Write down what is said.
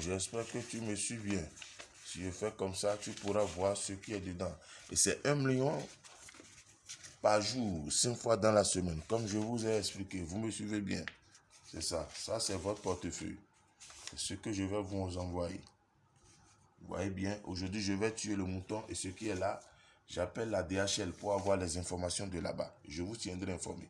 J'espère que tu me suis bien. Si je fais comme ça, tu pourras voir ce qui est dedans. Et c'est un million par jour, cinq fois dans la semaine. Comme je vous ai expliqué, vous me suivez bien. C'est ça. Ça, c'est votre portefeuille. C'est ce que je vais vous envoyer. Vous voyez bien, aujourd'hui, je vais tuer le mouton et ce qui est là, j'appelle la DHL pour avoir les informations de là-bas. Je vous tiendrai informé.